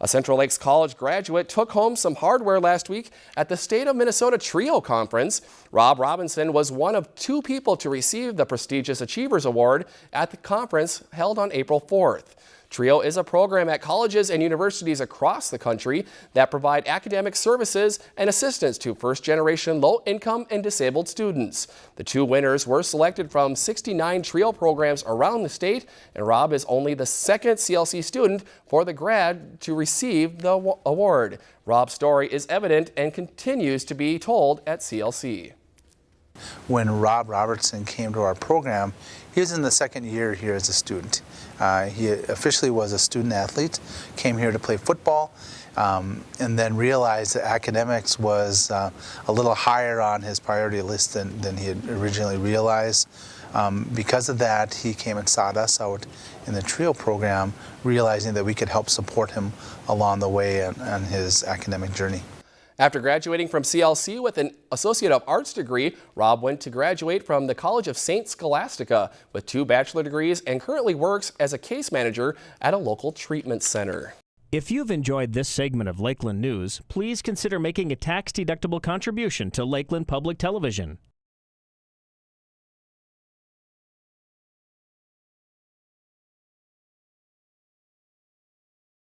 A Central Lakes College graduate took home some hardware last week at the State of Minnesota TRIO Conference. Rob Robinson was one of two people to receive the prestigious Achievers Award at the conference held on April 4th. TRIO is a program at colleges and universities across the country that provide academic services and assistance to first-generation low-income and disabled students. The two winners were selected from 69 TRIO programs around the state, and Rob is only the second CLC student for the grad to receive the award. Rob's story is evident and continues to be told at CLC. When Rob Robertson came to our program, he was in the second year here as a student. Uh, he officially was a student athlete, came here to play football, um, and then realized that academics was uh, a little higher on his priority list than, than he had originally realized. Um, because of that, he came and sought us out in the TRIO program, realizing that we could help support him along the way on, on his academic journey. After graduating from CLC with an Associate of Arts degree, Rob went to graduate from the College of St. Scholastica with two bachelor degrees and currently works as a case manager at a local treatment center. If you've enjoyed this segment of Lakeland News, please consider making a tax-deductible contribution to Lakeland Public Television.